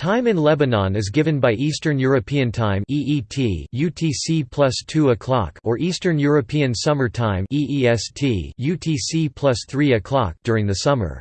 Time in Lebanon is given by Eastern European Time (EET) UTC plus 2 o'clock or Eastern European Summer Time (EEST) UTC plus 3 o'clock during the summer.